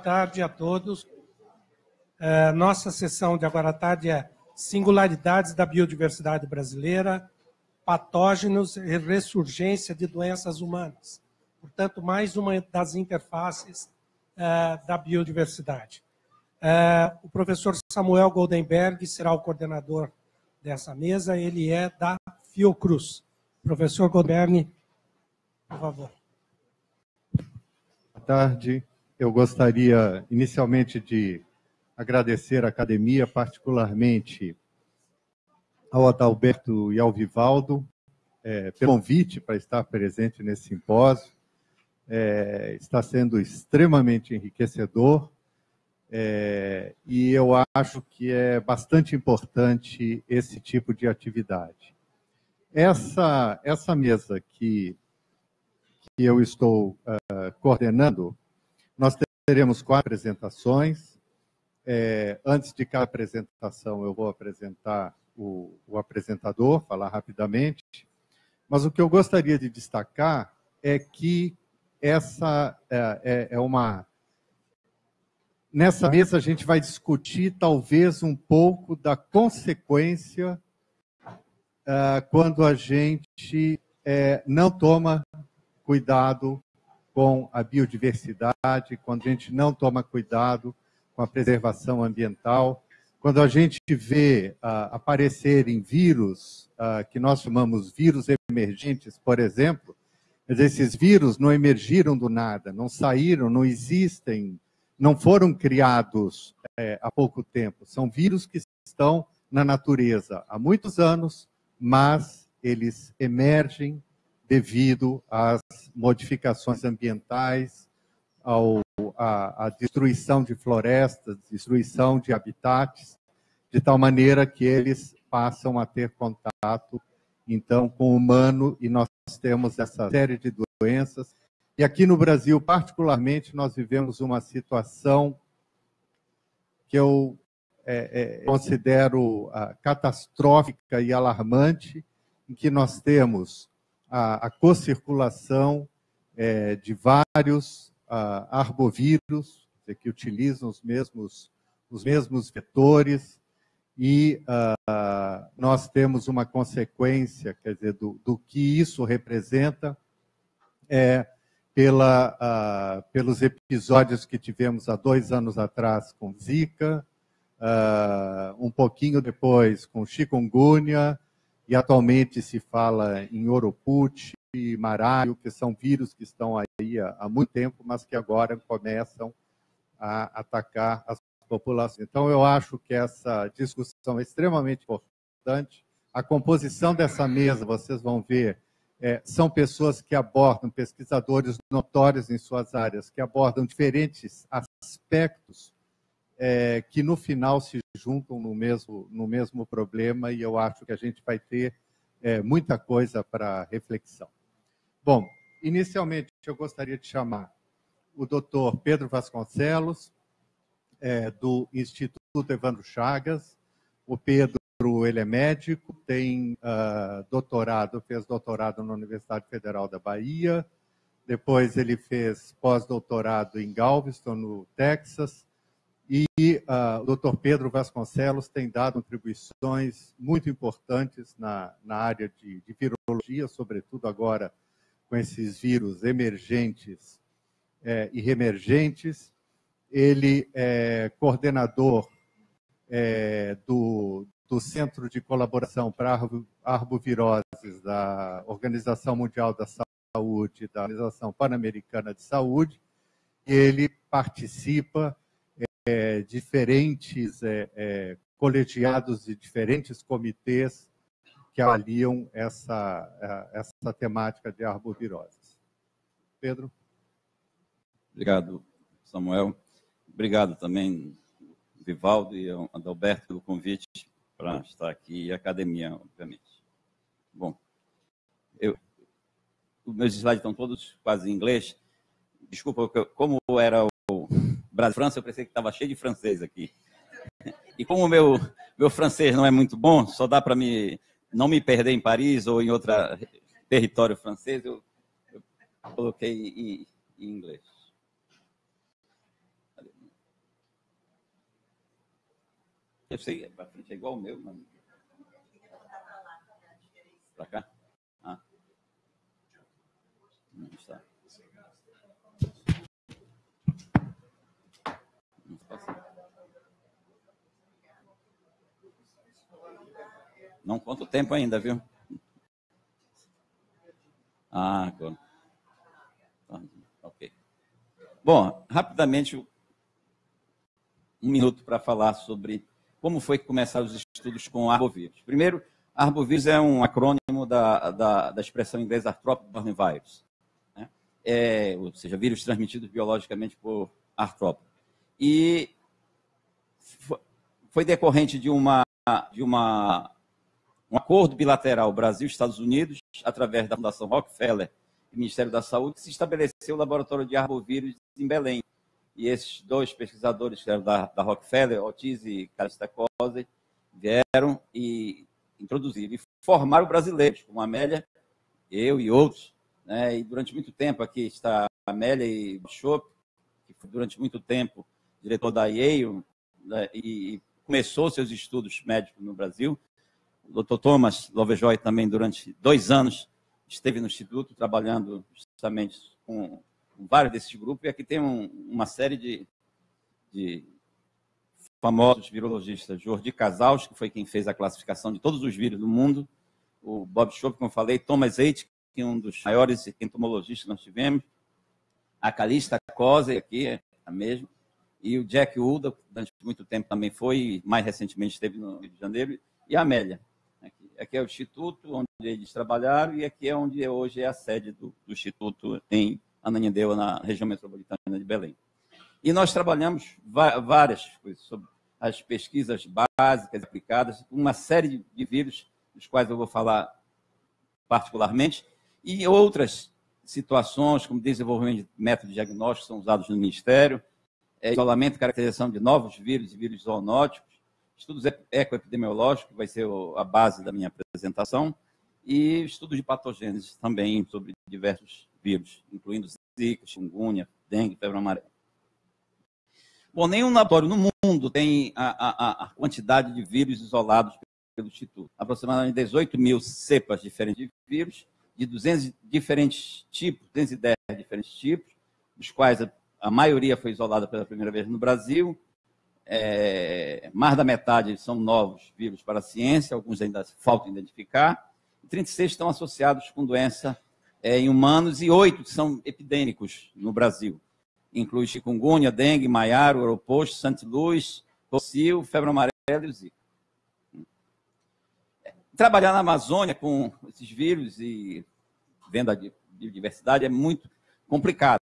tarde a todos. É, nossa sessão de agora à tarde é Singularidades da Biodiversidade Brasileira, Patógenos e Ressurgência de Doenças Humanas. Portanto, mais uma das interfaces é, da biodiversidade. É, o professor Samuel Goldenberg será o coordenador dessa mesa, ele é da Fiocruz. Professor Goldenberg, por favor. Boa tarde. Eu gostaria inicialmente de agradecer à academia, particularmente ao Adalberto e ao Vivaldo, é, pelo convite para estar presente nesse simpósio. É, está sendo extremamente enriquecedor é, e eu acho que é bastante importante esse tipo de atividade. Essa, essa mesa que, que eu estou uh, coordenando, nós teremos quatro apresentações. É, antes de cada apresentação, eu vou apresentar o, o apresentador, falar rapidamente. Mas o que eu gostaria de destacar é que essa é, é, é uma. Nessa mesa, a gente vai discutir talvez um pouco da consequência uh, quando a gente é, não toma cuidado com a biodiversidade, quando a gente não toma cuidado com a preservação ambiental, quando a gente vê uh, aparecerem vírus, uh, que nós chamamos vírus emergentes, por exemplo, mas esses vírus não emergiram do nada, não saíram, não existem, não foram criados é, há pouco tempo. São vírus que estão na natureza há muitos anos, mas eles emergem devido às modificações ambientais, ao, à, à destruição de florestas, destruição de habitats, de tal maneira que eles passam a ter contato, então, com o humano, e nós temos essa série de doenças. E aqui no Brasil, particularmente, nós vivemos uma situação que eu é, é, considero uh, catastrófica e alarmante, em que nós temos a, a co-circulação é, de vários uh, arbovírus, que utilizam os mesmos, os mesmos vetores, e uh, nós temos uma consequência, quer dizer, do, do que isso representa, é, pela, uh, pelos episódios que tivemos há dois anos atrás com Zika, uh, um pouquinho depois com chikungunya, e atualmente se fala em Oroput e Marário, que são vírus que estão aí há, há muito tempo, mas que agora começam a atacar as populações. Então, eu acho que essa discussão é extremamente importante. A composição dessa mesa, vocês vão ver, é, são pessoas que abordam, pesquisadores notórios em suas áreas, que abordam diferentes aspectos é, que no final se juntam no mesmo, no mesmo problema e eu acho que a gente vai ter é, muita coisa para reflexão. Bom, inicialmente eu gostaria de chamar o doutor Pedro Vasconcelos, é, do Instituto Evandro Chagas. O Pedro ele é médico, tem uh, doutorado, fez doutorado na Universidade Federal da Bahia, depois ele fez pós-doutorado em Galveston, no Texas, uh, o Dr. Pedro Vasconcelos tem dado contribuições muito importantes na, na área de, de virologia, sobretudo agora com esses vírus emergentes é, e remergentes. Ele é coordenador é, do, do Centro de Colaboração para Arboviroses da Organização Mundial da Saúde, da Organização Pan-Americana de Saúde. Ele participa é, diferentes é, é, colegiados e diferentes comitês que avaliam essa, essa temática de arboviroses. Pedro? Obrigado, Samuel. Obrigado também, Vivaldo e Adalberto, pelo convite para estar aqui e a academia, obviamente. Bom, eu, os meus slides estão todos quase em inglês. Desculpa, como era Brasil, França, eu pensei que estava cheio de francês aqui. E como o meu, meu francês não é muito bom, só dá para me, não me perder em Paris ou em outro território francês, eu, eu coloquei em, em inglês. Eu sei, é, é igual o meu, mas... Para cá? Ah. Não está. Não conta o tempo ainda, viu? Ah, claro. Tá, ok. Bom, rapidamente, um minuto para falar sobre como foi que começaram os estudos com arbovírus. Primeiro, arbovírus é um acrônimo da, da, da expressão inglesa Arthropods borne virus, né? é, ou seja, vírus transmitidos biologicamente por artrópodes. E foi decorrente de uma, de uma um acordo bilateral Brasil-Estados Unidos, através da Fundação Rockefeller e Ministério da Saúde, se estabeleceu o laboratório de arbovírus em Belém. E esses dois pesquisadores, que eram da, da Rockefeller, Ortiz e Calista Cose, vieram e introduziram e formaram brasileiros, como Amélia, eu e outros. Né? E durante muito tempo aqui está Amélia e Bishop, que foi durante muito tempo diretor da Yale, né? e começou seus estudos médicos no Brasil. O Dr. Thomas Lovejoy também, durante dois anos, esteve no Instituto trabalhando justamente com, vários desses grupos. E aqui tem um, uma série de, de, famosos virologistas. Jordi Casals, que foi quem fez a classificação de todos os vírus do mundo. O Bob Schopp, como eu falei. Thomas Eight, que é um dos maiores entomologistas que nós tivemos. A Calista Cose, aqui é a mesma. E o Jack Uda, durante muito tempo também foi, mais recentemente esteve no Rio de Janeiro. E a Amélia, Aqui é o Instituto onde eles trabalharam e aqui é onde hoje é a sede do, do Instituto em Ananindeua, na região metropolitana de Belém. E nós trabalhamos várias coisas sobre as pesquisas básicas aplicadas, uma série de vírus, dos quais eu vou falar particularmente, e outras situações, como desenvolvimento de métodos diagnósticos são usados no Ministério, é, isolamento e caracterização de novos vírus e vírus zoonóticos, estudos ecoepidemiológicos, vai ser a base da minha apresentação, e estudos de patogênese também sobre diversos vírus, incluindo zika, chikungunya, dengue, febre amarela. Bom, nenhum laboratório no mundo tem a, a, a quantidade de vírus isolados pelo Instituto. Aproximadamente 18 mil cepas diferentes de vírus, de 200 diferentes tipos, 210 diferentes tipos, dos quais a, a maioria foi isolada pela primeira vez no Brasil, é, mais da metade são novos vírus para a ciência, alguns ainda faltam identificar. 36 estão associados com doença é, em humanos e oito são epidêmicos no Brasil. Inclui chikungunya, dengue, maiaro, oroposto, santiluz, tosil, febre amarela e zika. Trabalhar na Amazônia com esses vírus e venda de biodiversidade é muito complicado.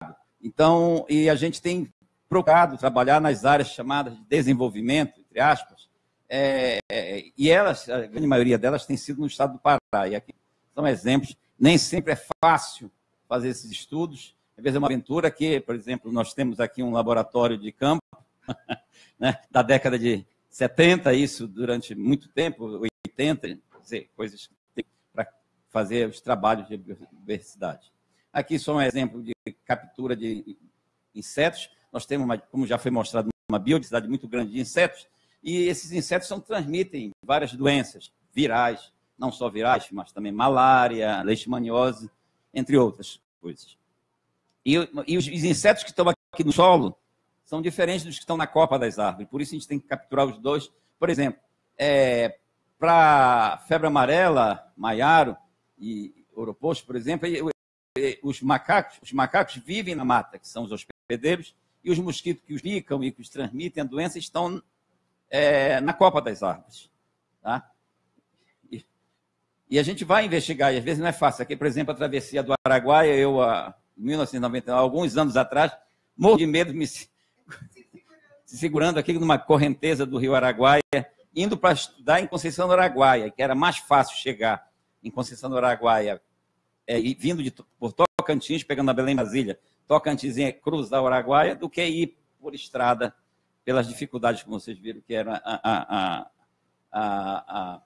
Então, e a gente tem procurado trabalhar nas áreas chamadas de desenvolvimento, entre aspas, é, é, e elas, a grande maioria delas, tem sido no estado do Pará. E aqui são exemplos. Nem sempre é fácil fazer esses estudos. Às vezes é uma aventura que, por exemplo, nós temos aqui um laboratório de campo né, da década de 70, isso durante muito tempo, 80, dizer, coisas para fazer os trabalhos de biodiversidade. Aqui só um exemplo de captura de insetos nós temos, uma, como já foi mostrado, uma biodiversidade muito grande de insetos, e esses insetos são, transmitem várias doenças virais, não só virais, mas também malária, leishmaniose, entre outras coisas. E, e os, os insetos que estão aqui no solo são diferentes dos que estão na copa das árvores, por isso a gente tem que capturar os dois. Por exemplo, é, para febre amarela, maiaro e oroposto, por exemplo, os macacos, os macacos vivem na mata, que são os hospedeiros, e os mosquitos que os picam e que os transmitem a doença estão é, na copa das árvores. Tá? E, e, a gente vai investigar, e às vezes não é fácil. Aqui, por exemplo, a travessia do Araguaia, eu, em 1999, alguns anos atrás, morro de medo, me se segurando aqui numa correnteza do rio Araguaia, indo para estudar em Conceição do Araguaia, que era mais fácil chegar em Conceição do Araguaia, é, e vindo de, por Tocantins, pegando a Belém Brasília, Tocantins é cruzar o Araguaia do que ir por estrada pelas dificuldades que vocês viram que era a, a, a, a,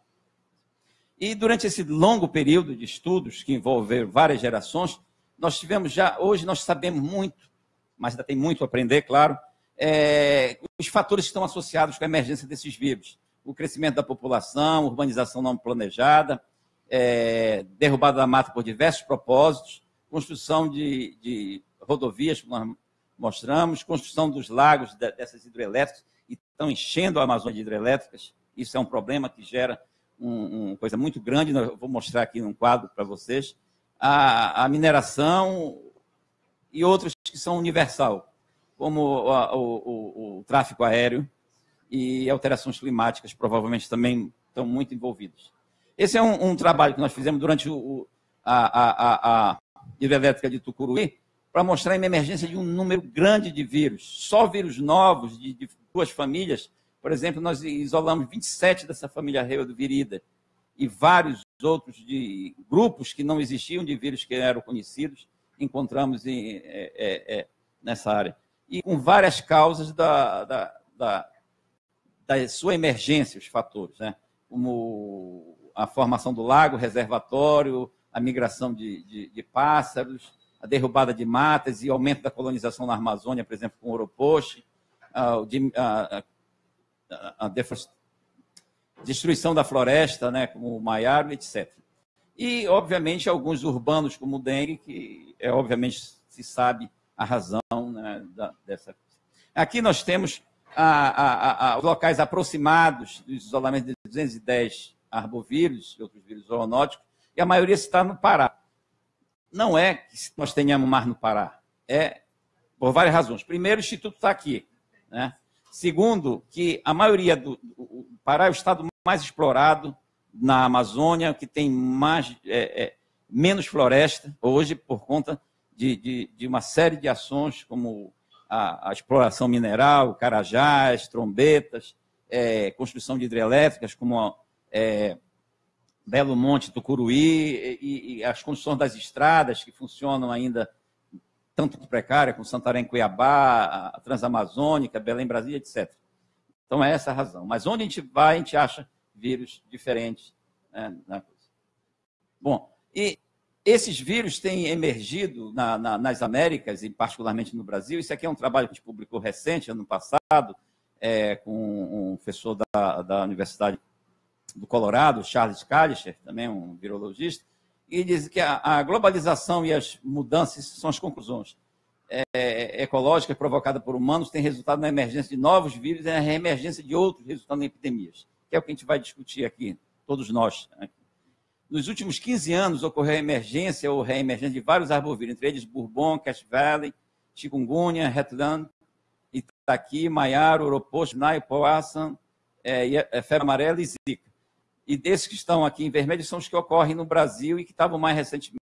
E durante esse longo período de estudos que envolveram várias gerações, nós tivemos já, hoje nós sabemos muito, mas ainda tem muito a aprender, claro, é, os fatores que estão associados com a emergência desses vírus. o crescimento da população, urbanização não planejada, é, derrubada da mata por diversos propósitos, construção de, de rodovias, como nós mostramos, construção dos lagos dessas hidrelétricas, e estão enchendo a Amazônia de hidrelétricas. Isso é um problema que gera uma um coisa muito grande. Eu vou mostrar aqui um quadro para vocês. A, a, mineração e outros que são universal, como o, o, o, o tráfego aéreo e alterações climáticas, provavelmente também estão muito envolvidos. Esse é um, um trabalho que nós fizemos durante o, a, a, a, hidrelétrica de Tucuruí, para mostrar a emergência de um número grande de vírus. Só vírus novos de, de duas famílias, por exemplo, nós isolamos 27 dessa família Reovirida e vários outros de grupos que não existiam de vírus que eram conhecidos, encontramos em, é, é, é, nessa área. E com várias causas da, da, da, da sua emergência, os fatores, né? como a formação do lago, reservatório, a migração de, de, de pássaros, a derrubada de matas e aumento da colonização na Amazônia, por exemplo, com o Oropoche, a, a, a, a destruição da floresta, né, como o Maiaro, etc. E, obviamente, alguns urbanos, como o dengue, que, é, obviamente, se sabe a razão né, da, dessa. Aqui nós temos os locais aproximados do isolamento de 210 arbovírus e outros vírus zoonóticos, e a maioria está no Pará não é que nós tenhamos mar no Pará. É por várias razões. Primeiro, o Instituto está aqui. Né? Segundo, que a maioria do, Pará é o estado mais explorado na Amazônia, que tem mais, é, é, menos floresta, hoje, por conta de, de, de, uma série de ações, como a, a exploração mineral, carajás, trombetas, é, construção de hidrelétricas, como é, Belo Monte, Tucuruí e, e, as construções das estradas que funcionam ainda tanto precária como Santarém, Cuiabá, a Transamazônica, Belém, Brasília, etc. Então é essa a razão. Mas onde a gente vai, a gente acha vírus diferentes. Né, na coisa. Bom, e esses vírus têm emergido na, na, nas Américas, e particularmente no Brasil. Isso aqui é um trabalho que a gente publicou recente, ano passado, é, com um professor da, da Universidade do Colorado, Charles Kalischer, também um virologista, e diz que a, a globalização e as mudanças são as conclusões é, ecológicas provocadas por humanos têm resultado na emergência de novos vírus e na reemergência de outros, resultando em epidemias, que é o que a gente vai discutir aqui, todos nós. Né? Nos últimos 15 anos, ocorreu a emergência ou reemergência de vários arbovírus, entre eles Bourbon, Cache Valley, chikungunya, Hetland, Itaqui, Maiaro, Oroposto, Nai, Poassan, é, é, febre amarela e Zika. E desses que estão aqui em vermelho são os que ocorrem no Brasil e que estavam mais recentemente